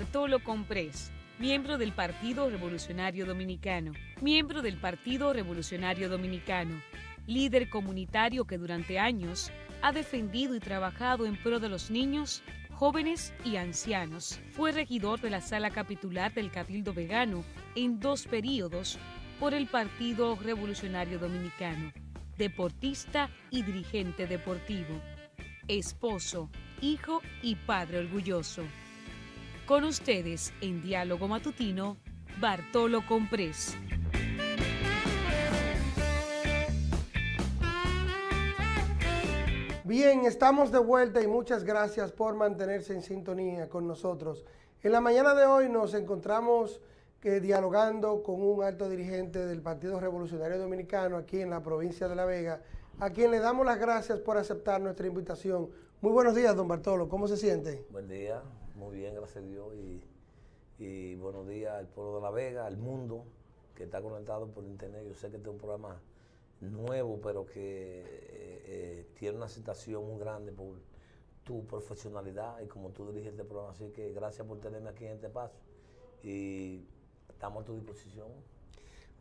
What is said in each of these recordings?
Bartolo Comprés, miembro del Partido Revolucionario Dominicano, miembro del Partido Revolucionario Dominicano, líder comunitario que durante años ha defendido y trabajado en pro de los niños, jóvenes y ancianos. Fue regidor de la sala capitular del Cabildo Vegano en dos periodos por el Partido Revolucionario Dominicano, deportista y dirigente deportivo, esposo, hijo y padre orgulloso. Con ustedes en Diálogo Matutino, Bartolo Comprés. Bien, estamos de vuelta y muchas gracias por mantenerse en sintonía con nosotros. En la mañana de hoy nos encontramos eh, dialogando con un alto dirigente del Partido Revolucionario Dominicano aquí en la provincia de La Vega, a quien le damos las gracias por aceptar nuestra invitación. Muy buenos días, don Bartolo, ¿cómo se siente? Buen día, muy bien, gracias a Dios, y, y buenos días al pueblo de La Vega, al mundo que está conectado por internet. Yo sé que este es un programa nuevo, pero que eh, eh, tiene una aceptación muy grande por tu profesionalidad y como tú diriges este programa. Así que gracias por tenerme aquí en este paso y estamos a tu disposición.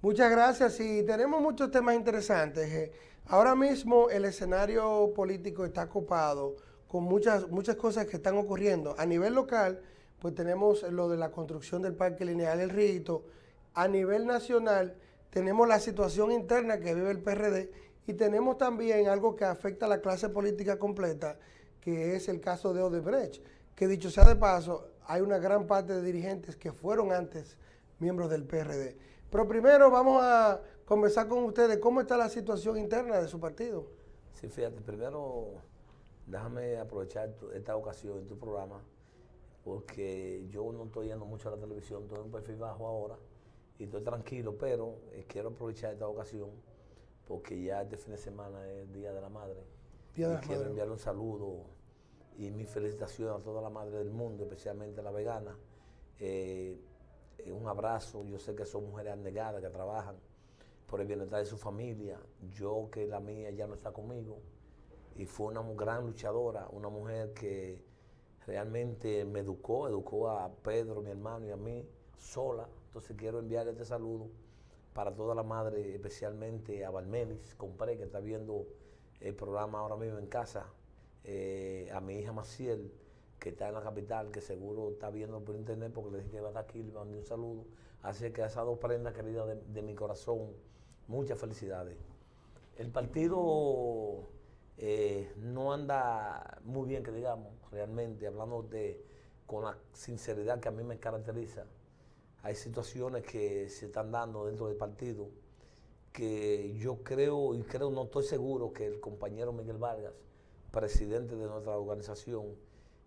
Muchas gracias y tenemos muchos temas interesantes. Eh, ahora mismo el escenario político está copado con muchas, muchas cosas que están ocurriendo. A nivel local, pues tenemos lo de la construcción del Parque Lineal El Rito. A nivel nacional, tenemos la situación interna que vive el PRD y tenemos también algo que afecta a la clase política completa, que es el caso de Odebrecht, que dicho sea de paso, hay una gran parte de dirigentes que fueron antes miembros del PRD. Pero primero vamos a conversar con ustedes cómo está la situación interna de su partido. Sí, fíjate, primero déjame aprovechar esta ocasión en tu programa, porque yo no estoy yendo mucho a la televisión, estoy en un perfil bajo ahora, y estoy tranquilo, pero eh, quiero aprovechar esta ocasión porque ya este fin de semana es el Día de la Madre. y quiero enviarle un saludo y mi felicitación a toda la madre del mundo, especialmente a la vegana. Eh, eh, un abrazo, yo sé que son mujeres abnegadas que trabajan por el bienestar de su familia. Yo que la mía ya no está conmigo y fue una gran luchadora, una mujer que realmente me educó, educó a Pedro, mi hermano y a mí sola entonces quiero enviarle este saludo para toda la madre, especialmente a Valmelis, compré que está viendo el programa ahora mismo en casa, eh, a mi hija Maciel, que está en la capital, que seguro está viendo por internet porque le dije que va a estar aquí, le mandé un saludo. Así que a esas dos prendas queridas de, mi corazón, muchas felicidades. El partido eh, no anda muy bien, que digamos, realmente, hablando de con la sinceridad que a mí me caracteriza hay situaciones que se están dando dentro del partido que yo creo y creo, no estoy seguro que el compañero Miguel Vargas, presidente de nuestra organización,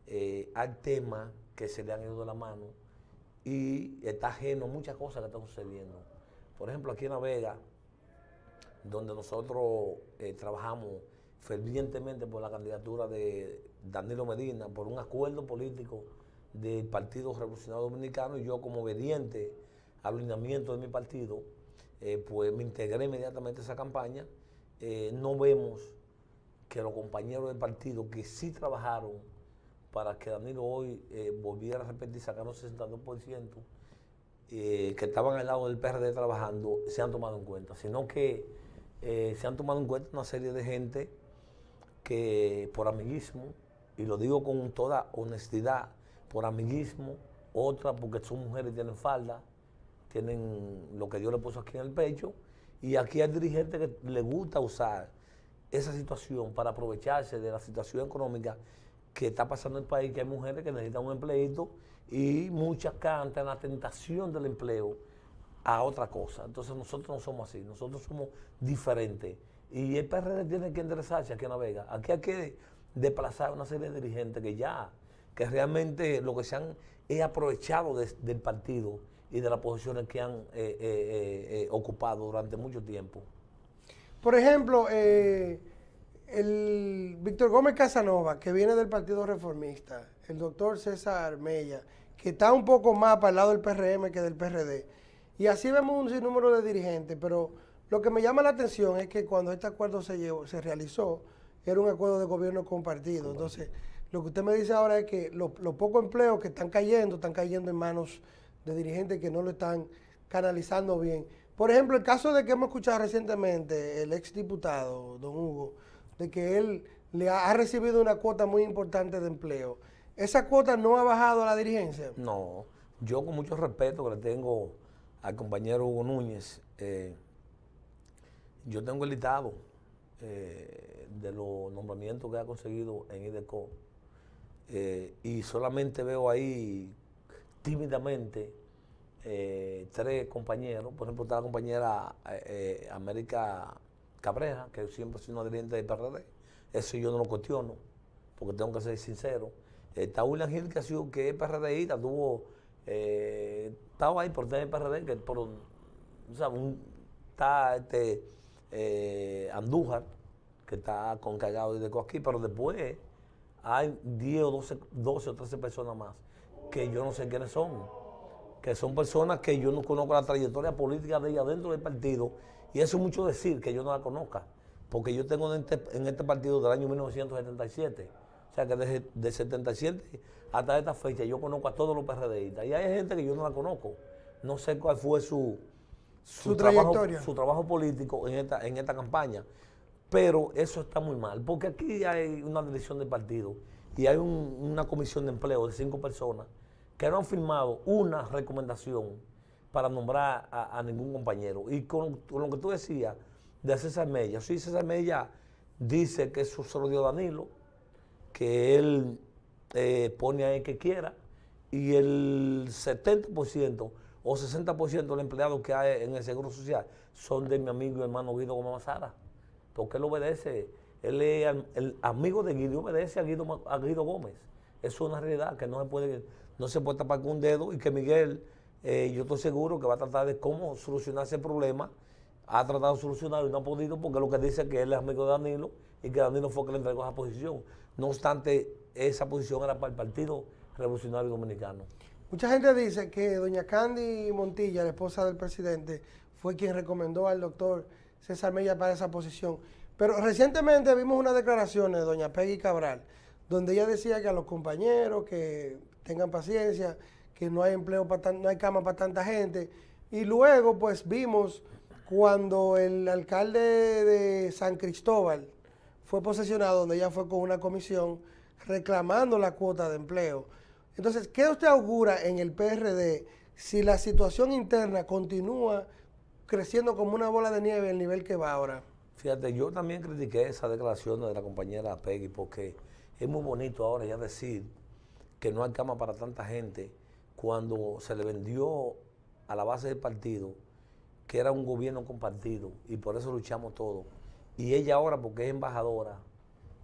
eh, hay temas que se le han ido de la mano y está ajeno a muchas cosas que están sucediendo. Por ejemplo, aquí en La Vega, donde nosotros eh, trabajamos fervientemente por la candidatura de Danilo Medina, por un acuerdo político del Partido Revolucionario Dominicano y yo como obediente al alineamiento de mi partido, eh, pues me integré inmediatamente a esa campaña. Eh, no vemos que los compañeros del partido que sí trabajaron para que Danilo hoy eh, volviera a repetir, sacar un 62%, que estaban al lado del PRD trabajando, se han tomado en cuenta, sino que se han tomado en cuenta una serie de gente que por amiguismo, y lo digo con toda honestidad, por amiguismo, otra porque son mujeres y tienen falda, tienen lo que Dios le puso aquí en el pecho, y aquí hay dirigentes que le gusta usar esa situación para aprovecharse de la situación económica que está pasando en el país, que hay mujeres que necesitan un empleito y muchas cantan la tentación del empleo a otra cosa. Entonces nosotros no somos así, nosotros somos diferentes. Y el PRD tiene que enderezarse aquí en La Vega. Aquí hay que desplazar una serie de dirigentes que ya que realmente lo que se han es aprovechado del partido y de las posiciones que han eh, eh, eh, ocupado durante mucho tiempo. Por ejemplo, el Víctor Gómez Casanova, que viene del Partido Reformista, el doctor César Mella, que está un poco más para el lado del PRM que del PRD. Y así vemos un sinnúmero de dirigentes, pero lo que me llama la atención es que cuando este acuerdo se, llevó, se realizó, era un acuerdo de gobierno compartido. Entonces, Lo que usted me dice ahora es que los pocos empleos que están cayendo, están cayendo en manos de dirigentes que no lo están canalizando bien. Por ejemplo, el caso de que hemos escuchado recientemente, el exdiputado, don Hugo, de que él le ha, recibido una cuota muy importante de empleo. ¿Esa cuota no ha bajado a la dirigencia? No, yo con mucho respeto que le tengo al compañero Hugo Núñez, eh, yo tengo el listado eh, de los nombramientos que ha conseguido en IDECO eh, y solamente veo ahí tímidamente tres compañeros, por ejemplo está la compañera América Cabrera, que siempre ha sido una dirigente del PRD, eso yo no lo cuestiono, porque tengo que ser sincero. Está William Gil, que, ha sido, que es PRDista, tuvo, eh, estaba ahí por tener PRD, que por, o sea, está este, eh, Andújar, que está con cagado de aquí, pero después hay 10 o 12, 12 o 13 personas más que yo no sé quiénes son, que son personas que yo no conozco la trayectoria política de ella dentro del partido, y eso es mucho decir que yo no la conozca porque yo tengo en este, este partido del año 1977. O sea que desde de 77 hasta esta fecha yo conozco a todos los PRDistas. Y hay gente que yo no la conozco. No sé cuál fue su, su, trabajo, su trabajo político en esta, en esta campaña. Pero eso está muy mal, porque aquí hay una dirección de partido y hay una comisión de empleo de cinco personas que no han firmado una recomendación para nombrar a, ningún compañero. Y con, con lo que tú decías, de César Mella. Sí, César Mella dice que eso se lo dio Danilo, que él eh, pone a él que quiera, y el 70% o 60% de los empleados que hay en el Seguro Social son de mi amigo y hermano Guido Gómez Mazara, porque él obedece, él es el amigo de Guido, obedece a Guido, a Guido Gómez. Es una realidad que no se puede, no se puede tapar con un dedo y que Miguel, eh, yo estoy seguro que va a tratar de cómo solucionar ese problema ha tratado de solucionar y no ha podido porque lo que dice es que él es amigo de Danilo y que Danilo fue que le entregó esa posición. No obstante, esa posición era para el Partido Revolucionario Dominicano. Mucha gente dice que doña Candy Montilla, la esposa del presidente, fue quien recomendó al doctor César Mella para esa posición. Pero recientemente vimos unas declaraciones de doña Peggy Cabral, donde ella decía que a los compañeros que tengan paciencia, que no hay empleo, para no hay cama para tanta gente. Y luego pues vimos cuando el alcalde de San Cristóbal fue posesionado, donde ella fue con una comisión reclamando la cuota de empleo. Entonces, ¿qué usted augura en el PRD si la situación interna continúa creciendo como una bola de nieve el nivel que va ahora? Fíjate, yo también critiqué esa declaración de la compañera Peggy porque es muy bonito ahora ya decir que no hay cama para tanta gente cuando se le vendió a la base del partido que era un gobierno compartido y por eso luchamos todos. Y ella ahora, porque es embajadora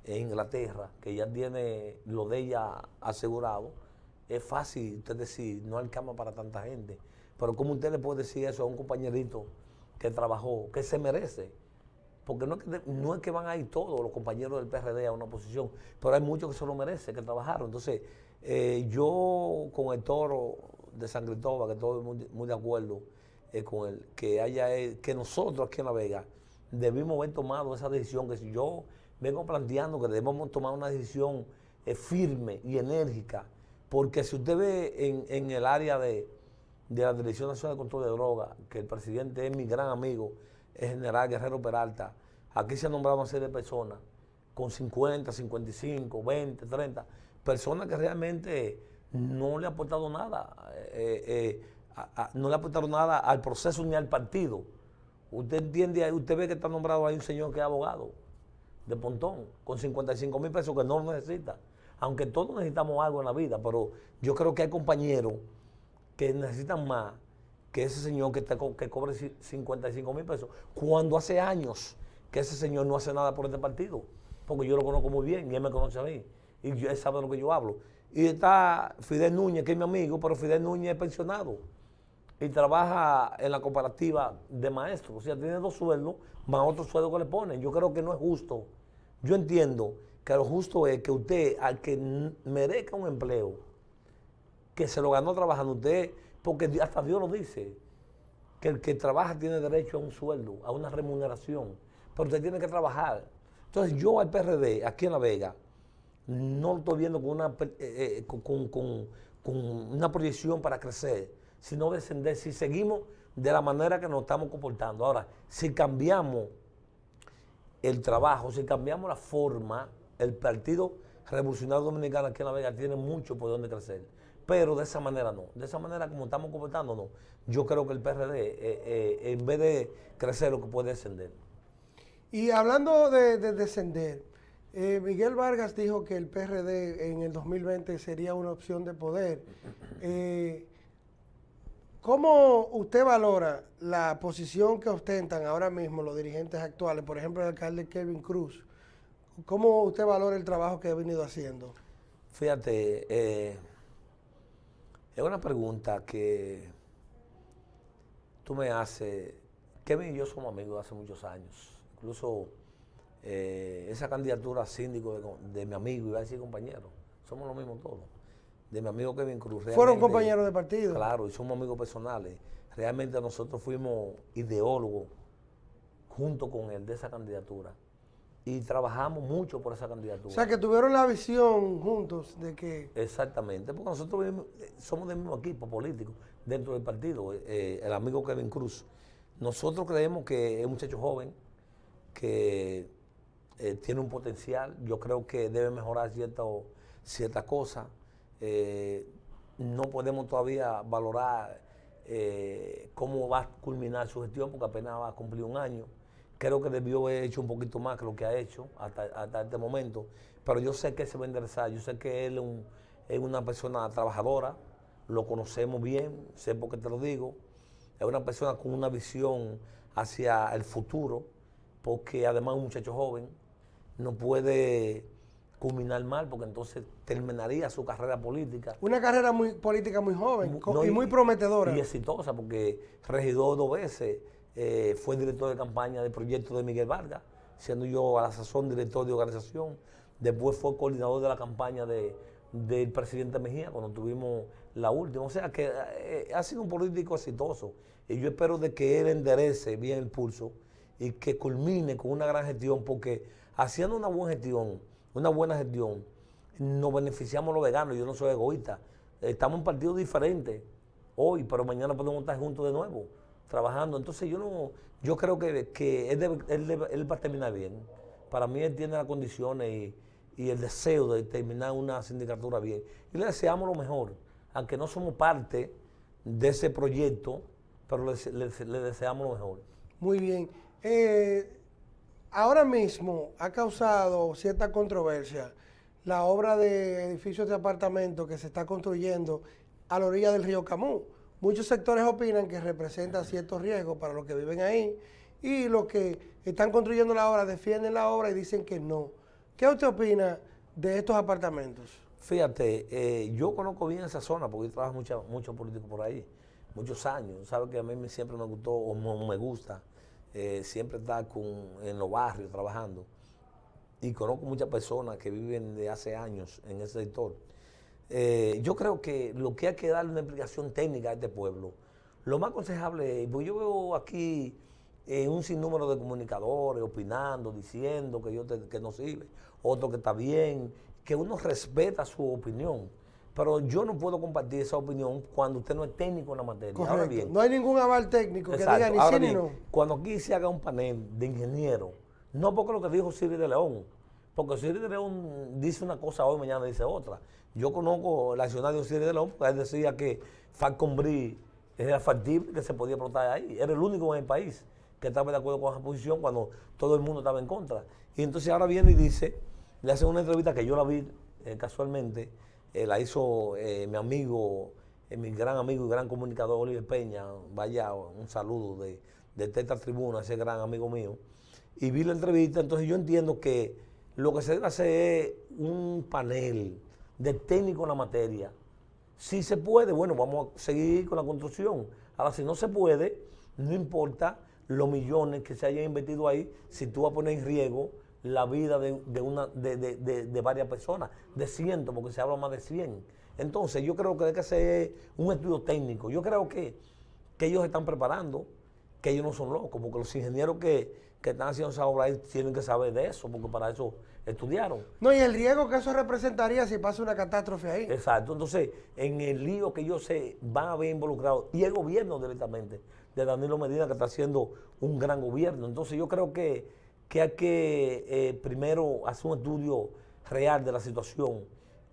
en Inglaterra, que ya tiene lo de ella asegurado, es fácil usted decir, no hay cama para tanta gente. Pero ¿cómo usted le puede decir eso a un compañerito que trabajó, que se merece? Porque no es que, no es que van a ir todos los compañeros del PRD a una posición, pero hay muchos que se lo merecen, que trabajaron. Entonces, eh, yo con el toro de San Cristóbal, que estoy muy de acuerdo, eh, con el, que haya eh, que nosotros aquí en La Vega debimos haber tomado esa decisión, que si yo vengo planteando que debemos tomar una decisión firme y enérgica, porque si usted ve en, el área de, la Dirección Nacional de Control de Drogas, que el presidente es mi gran amigo, el general Guerrero Peralta, aquí se han nombrado una serie de personas con 50, 55, 20, 30, personas que realmente no le han aportado nada no le aportaron nada al proceso ni al partido. Usted entiende, usted ve que está nombrado ahí un señor que es abogado de Pontón, con 55 mil pesos que no necesita. Aunque todos necesitamos algo en la vida, pero yo creo que hay compañeros que necesitan más que ese señor que, que cobre 55 mil pesos, cuando hace años que ese señor no hace nada por este partido, porque yo lo conozco muy bien y él me conoce a mí, y él sabe de lo que yo hablo. Y está Fidel Núñez, que es mi amigo, pero Fidel Núñez es pensionado y trabaja en la cooperativa de maestros. O sea, tiene dos sueldos más otro sueldo que le ponen. Yo creo que no es justo. Yo entiendo que lo justo es que usted, al que merezca un empleo, que se lo ganó trabajando usted, porque hasta Dios lo dice, que el que trabaja tiene derecho a un sueldo, a una remuneración, pero usted tiene que trabajar. Entonces yo al PRD, aquí en La Vega, no lo estoy viendo con una, eh, eh, con, una proyección para crecer, sino descender. Si seguimos de la manera que nos estamos comportando. Ahora, si cambiamos el trabajo, si cambiamos la forma, el Partido Revolucionario Dominicano aquí en La Vega tiene mucho por donde crecer. Pero de esa manera no. De esa manera como estamos comportándonos, yo creo que el PRD, eh, eh, en vez de crecer, lo que puede descender. Y hablando de, descender, eh, Miguel Vargas dijo que el PRD en el 2020 sería una opción de poder. ¿Cómo usted valora la posición que ostentan ahora mismo los dirigentes actuales, por ejemplo el alcalde Kevin Cruz? ¿Cómo usted valora el trabajo que ha venido haciendo? Fíjate, es una pregunta que tú me haces. Kevin y yo somos amigos hace muchos años. Incluso eh, esa candidatura a síndico de, mi amigo, iba a decir compañero, somos lo mismo todos. De mi amigo Kevin Cruz. ¿Fueron compañeros de partido? Claro, y somos amigos personales. Realmente nosotros fuimos ideólogos junto con él de esa candidatura y trabajamos mucho por esa candidatura. O sea, que tuvieron la visión juntos de que... Exactamente, porque nosotros somos del mismo equipo político dentro del partido, eh, el amigo Kevin Cruz. Nosotros creemos que es un muchacho joven, que eh, tiene un potencial, yo creo que debe mejorar ciertas cierta cosas. Eh, no podemos todavía valorar cómo va a culminar su gestión, porque apenas va a cumplir un año Creo que debió haber hecho un poquito más que lo que ha hecho hasta, este momento, pero yo sé que se va a enderezar, yo sé que él es, una persona trabajadora, lo conocemos bien, sé por qué te lo digo, es una persona con una visión hacia el futuro, porque además es un muchacho joven, no puede culminar mal, porque entonces terminaría su carrera política. Una carrera muy política muy joven y muy prometedora. Y exitosa, porque regidor dos veces, eh, fue director de campaña del proyecto de Miguel Vargas, siendo yo a la sazón director de organización. Después fue coordinador de la campaña del presidente Mejía cuando tuvimos la última. O sea que eh, ha sido un político exitoso y yo espero de que él enderece bien el pulso y que culmine con una gran gestión porque haciendo una buena gestión, una buena gestión, nos beneficiamos los veganos. Yo no soy egoísta. Estamos en partidos diferentes hoy, pero mañana podemos estar juntos de nuevo trabajando. Entonces yo no, yo creo que, que él, va a terminar bien. Para mí él tiene las condiciones y, el deseo de terminar una sindicatura bien. Y le deseamos lo mejor, aunque no somos parte de ese proyecto, pero le, deseamos lo mejor. Muy bien. Eh, ahora mismo ha causado cierta controversia la obra de edificios de apartamentos que se está construyendo a la orilla del río Camú. Muchos sectores opinan que representa ciertos riesgos para los que viven ahí y los que están construyendo la obra defienden la obra y dicen que no. ¿Qué usted opina de estos apartamentos? Fíjate, eh, yo conozco bien esa zona porque yo trabajo mucho, mucho político por ahí, muchos años. Sabe que a mí siempre me gustó o me gusta eh, siempre estar en los barrios trabajando. Y conozco muchas personas que viven de hace años en ese sector. Eh, yo creo que lo que hay que darle una explicación técnica a este pueblo, lo más aconsejable es, pues yo veo aquí eh, un sinnúmero de comunicadores opinando, diciendo que, yo que no sirve, otro que está bien, que uno respeta su opinión. Pero yo no puedo compartir esa opinión cuando usted no es técnico en la materia. bien, no hay ningún aval técnico que diga ni sí ni no. Cuando aquí se haga un panel de ingenieros, no porque lo que dijo Siri de León, porque Siri de León dice una cosa hoy, mañana dice otra. Yo conozco el accionario Siri de León, porque él decía que Falcon era factible, que se podía explotar ahí. Era el único en el país que estaba de acuerdo con esa posición cuando todo el mundo estaba en contra. Y entonces ahora viene y dice, le hace una entrevista que yo la vi eh, casualmente, eh, la hizo eh, mi amigo, mi gran amigo y gran comunicador Oliver Peña, vaya un saludo de, de Teta Tribuna, ese gran amigo mío. Y vi la entrevista, entonces yo entiendo que lo que se debe hacer es un panel de técnico en la materia. Si se puede, bueno, vamos a seguir con la construcción. Ahora, si no se puede, no importa los millones que se hayan invertido ahí, si tú vas a poner en riesgo la vida de, una, de, varias personas, de cientos, porque se habla más de 100. Entonces, yo creo que hay que hacer un estudio técnico. Yo creo que, que ellos están preparando, que ellos no son locos, porque los ingenieros que, que están haciendo esa obra ahí tienen que saber de eso, porque para eso estudiaron. No, y el riesgo que eso representaría si pasa una catástrofe ahí. Exacto. Entonces, en el lío que yo sé, van a haber involucrados, y el gobierno directamente, de Danilo Medina, que está haciendo un gran gobierno. Entonces, yo creo que, que hay que eh, primero hacer un estudio real de la situación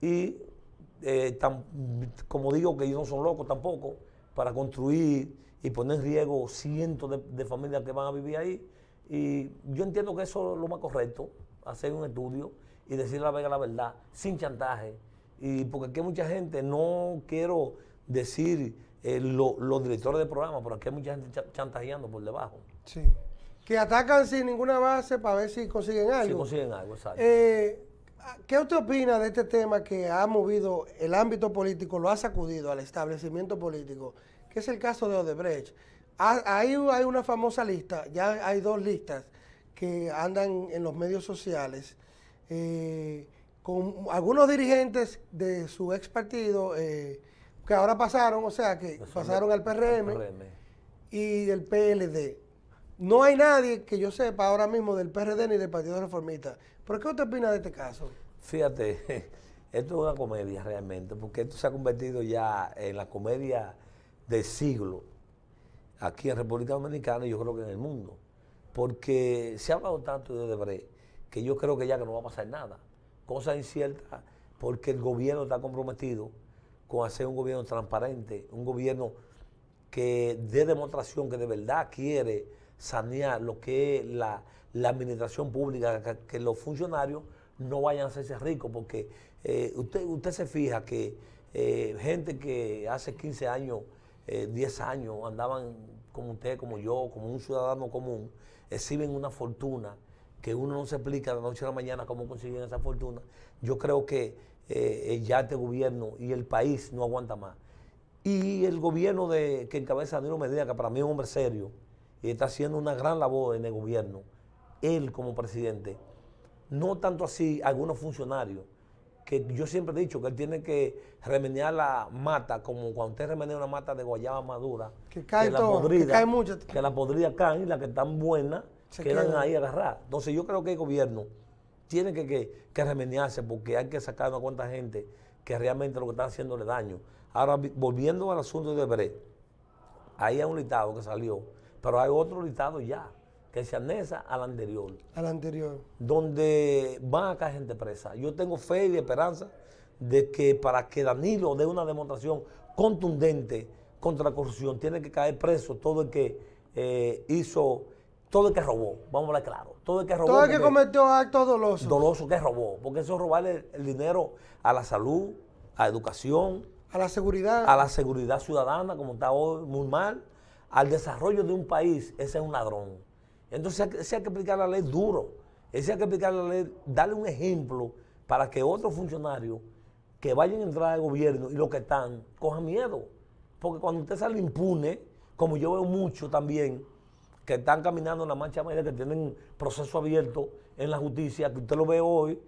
y, eh, como digo, que ellos no son locos tampoco, para construir y poner en riesgo cientos de, de familias que van a vivir ahí. Y yo entiendo que eso es lo más correcto hacer un estudio y decir la, la verdad, sin chantaje. Y porque aquí hay mucha gente, no quiero decir eh, los directores de programa, pero aquí hay mucha gente chantajeando por debajo. Sí. Que atacan sin ninguna base para ver si consiguen algo. Si consiguen algo, exacto. Eh, ¿Qué usted opina de este tema que ha movido el ámbito político, lo ha sacudido al establecimiento político, que es el caso de Odebrecht? Hay, hay una famosa lista, ya hay dos listas que andan en los medios sociales, eh, con algunos dirigentes de su ex partido, eh, que ahora pasaron, o sea, que pasaron al PRM, y del PLD. No hay nadie que yo sepa ahora mismo del PRD ni del Partido Reformista. ¿Pero qué usted opina de este caso? Fíjate, esto es una comedia realmente, porque esto se ha convertido ya en la comedia del siglo aquí en República Dominicana y yo creo que en el mundo porque se ha hablado tanto de Odebrecht que yo creo que ya que no va a pasar nada. Cosa incierta, porque el gobierno está comprometido con hacer un gobierno transparente, un gobierno que dé demostración que de verdad quiere sanear lo que es la, administración pública, que, los funcionarios no vayan a hacerse ricos, porque eh, usted, usted se fija que eh, gente que hace 15 años, 10 eh, años andaban como usted, como yo, como un ciudadano común, exhiben una fortuna que uno no se explica de la noche a la mañana cómo consiguen esa fortuna, yo creo que eh, ya este gobierno y el país no aguanta más. Y el gobierno de, que encabeza Danilo Medina, que para mí es un hombre serio, y está haciendo una gran labor en el gobierno, él como presidente, no tanto así algunos funcionarios, que yo siempre he dicho que él tiene que remediar la mata, como cuando usted remenea una mata de guayaba madura, que cae la podrida, que cae mucho. Que la podrida caen y las que están buenas quedan ahí agarradas. Entonces yo creo que el gobierno tiene que, que, remediarse porque hay que sacar a cuánta gente que realmente lo que está haciéndole daño. Ahora, volviendo al asunto de Bre, ahí hay un listado que salió, pero hay otro listado ya que se anesa al anterior. Al anterior. Donde van a caer gente presa. Yo tengo fe y esperanza de que para que Danilo dé una demostración contundente contra la corrupción, tiene que caer preso todo el que eh, hizo, todo el que robó, vamos a hablar claro, todo el que robó. Todo el que cometió actos dolosos. Doloso que robó, porque eso es robarle el dinero a la salud, a la educación. A la seguridad. A la seguridad ciudadana, como está hoy, muy mal. Al desarrollo de un país, ese es un ladrón. Entonces ese hay que aplicar la ley duro. Ese hay que aplicar la ley, darle un ejemplo para que otros funcionarios que vayan a entrar al gobierno y los que están cojan miedo. Porque cuando usted sale impune, como yo veo mucho también, que están caminando en la marcha media, que tienen proceso abierto en la justicia, que usted lo ve hoy,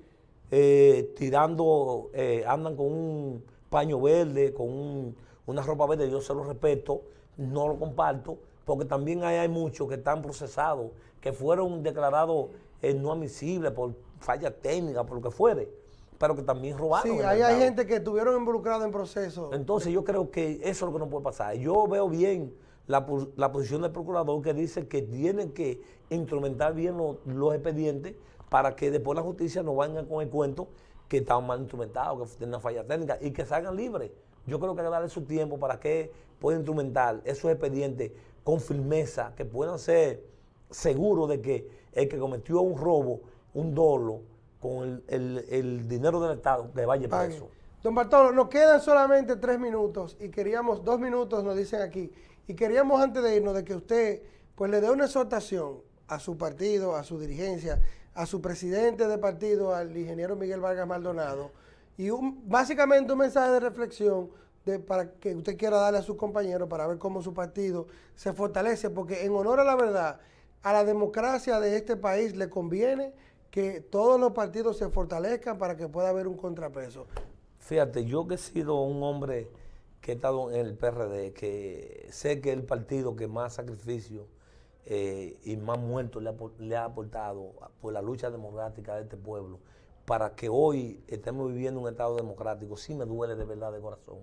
eh, tirando, eh, andan con un paño verde, con una ropa verde, yo se lo respeto, no lo comparto, porque también hay, muchos que están procesados, que fueron declarados eh, no admisibles por falla técnica, por lo que fuere, pero que también robaron. Sí, hay, hay gente que estuvieron involucrados en procesos. Entonces yo creo que eso es lo que no puede pasar. Yo veo bien la, posición del procurador que dice que tienen que instrumentar bien los, expedientes para que después la justicia no venga con el cuento que estaban mal instrumentados, que tienen una falla técnica y que salgan libres. Yo creo que hay que darle su tiempo para que puedan instrumentar esos expedientes con firmeza, que puedan ser seguros de que el que cometió un robo, un dolo, con el, dinero del Estado, le vaya preso. Don Bartolo, nos quedan solamente tres minutos y queríamos, dos minutos nos dicen aquí, y queríamos antes de irnos de que usted pues le dé una exhortación a su partido, a su dirigencia, a su presidente de partido, al ingeniero Miguel Vargas Maldonado, y un, básicamente un mensaje de reflexión para que usted quiera darle a sus compañeros para ver cómo su partido se fortalece, porque en honor a la verdad, a la democracia de este país le conviene que todos los partidos se fortalezcan para que pueda haber un contrapeso. Fíjate, yo que he sido un hombre que he estado en el PRD, que sé que es el partido que más sacrificio eh, y más muertos le ha, le ha aportado por la lucha democrática de este pueblo para que hoy estemos viviendo un Estado democrático, sí me duele de verdad de corazón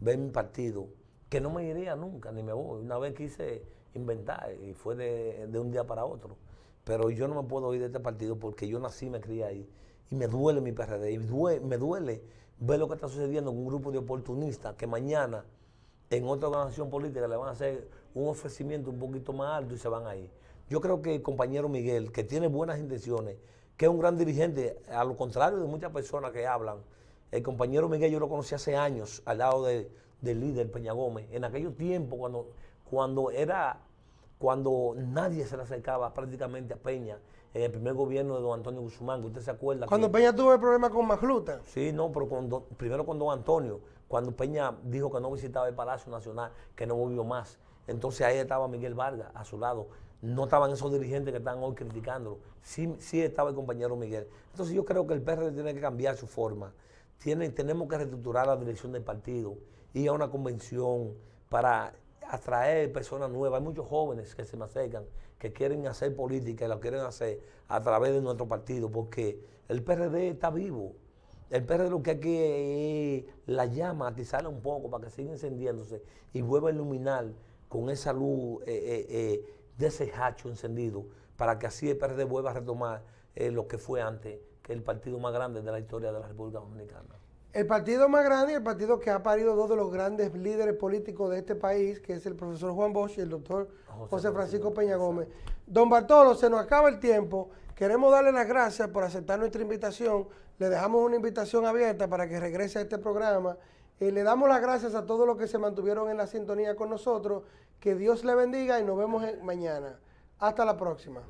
ver mi partido, que no me iría nunca, ni me voy. Una vez quise inventar y fue de, de un día para otro. Pero yo no me puedo ir de este partido porque yo nací y me crié ahí. Y me duele mi PRD. Y me duele ver lo que está sucediendo con un grupo de oportunistas que mañana en otra organización política le van a hacer un ofrecimiento un poquito más alto y se van a ir. Yo creo que el compañero Miguel, que tiene buenas intenciones, que es un gran dirigente, a lo contrario de muchas personas que hablan, el compañero Miguel yo lo conocí hace años al lado del líder Peña Gómez, en aquellos tiempos cuando, cuando era, cuando nadie se le acercaba prácticamente a Peña, en el primer gobierno de don Antonio Guzmán, que usted se acuerda. Cuando Peña tuvo el problema con Magluta. Sí, no, pero primero con don Antonio, cuando Peña dijo que no visitaba el Palacio Nacional, que no volvió más. Entonces ahí estaba Miguel Vargas a su lado. No estaban esos dirigentes que están hoy criticándolo. Sí, sí estaba el compañero Miguel. Entonces yo creo que el PRD tiene que cambiar su forma. Tiene, tenemos que reestructurar la dirección del partido, ir a una convención para atraer personas nuevas. Hay muchos jóvenes que se me acercan, que quieren hacer política y lo quieren hacer a través de nuestro partido, porque el PRD está vivo. El PRD lo que hay que la llama, atizarla un poco para que siga encendiéndose y vuelva a iluminar con esa luz eh, eh, eh, de ese hacho encendido, para que así el PRD vuelva a retomar lo que fue antes, que el partido más grande de la historia de la República Dominicana. El partido más grande y el partido que ha parido dos de los grandes líderes políticos de este país, que es el profesor Juan Bosch y el doctor José, Francisco Peña Gómez. Don Bartolo, se nos acaba el tiempo. Queremos darle las gracias por aceptar nuestra invitación. Le dejamos una invitación abierta para que regrese a este programa. Y le damos las gracias a todos los que se mantuvieron en la sintonía con nosotros. Que Dios le bendiga y nos vemos mañana. Hasta la próxima.